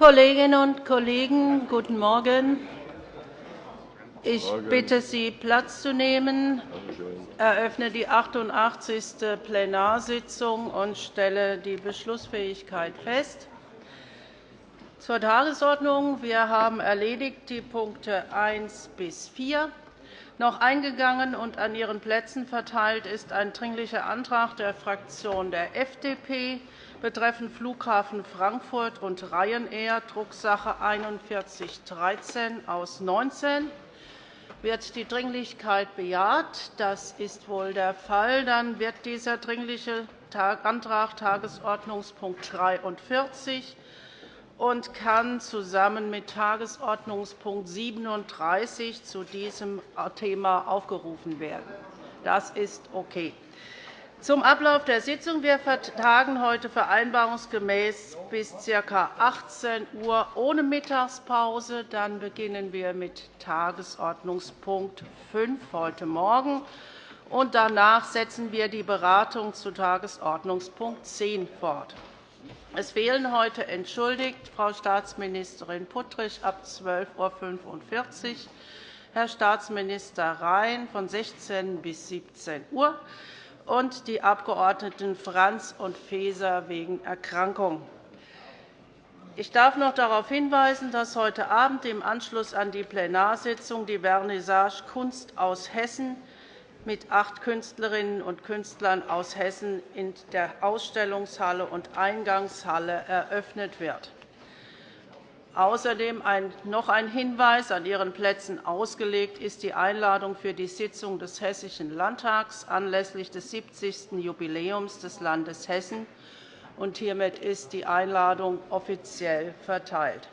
Kolleginnen und Kollegen, guten Morgen. Ich bitte Sie, Platz zu nehmen. Ich eröffne die 88. Plenarsitzung und stelle die Beschlussfähigkeit fest. Zur Tagesordnung. Wir haben erledigt die Punkte 1 bis 4. Noch eingegangen und an Ihren Plätzen verteilt ist ein Dringlicher Antrag der Fraktion der FDP betreffend Flughafen Frankfurt und Ryanair, Drucksache 4113 aus 19. Wird die Dringlichkeit bejaht? Das ist wohl der Fall. Dann wird dieser Dringliche Antrag Tagesordnungspunkt 43 und kann zusammen mit Tagesordnungspunkt 37 zu diesem Thema aufgerufen werden. Das ist okay. Zum Ablauf der Sitzung. Wir vertagen heute vereinbarungsgemäß bis ca. 18 Uhr ohne Mittagspause. Dann beginnen wir mit Tagesordnungspunkt 5 heute Morgen. Und danach setzen wir die Beratung zu Tagesordnungspunkt 10 fort. Es fehlen heute entschuldigt Frau Staatsministerin Puttrich ab 12.45 Uhr, Herr Staatsminister Rhein von 16 bis 17 Uhr und die Abgeordneten Franz und Faeser wegen Erkrankung. Ich darf noch darauf hinweisen, dass heute Abend im Anschluss an die Plenarsitzung die Vernissage Kunst aus Hessen mit acht Künstlerinnen und Künstlern aus Hessen in der Ausstellungshalle und Eingangshalle eröffnet wird. Außerdem noch ein Hinweis. An Ihren Plätzen ausgelegt ist die Einladung für die Sitzung des Hessischen Landtags anlässlich des 70. Jubiläums des Landes Hessen. Hiermit ist die Einladung offiziell verteilt.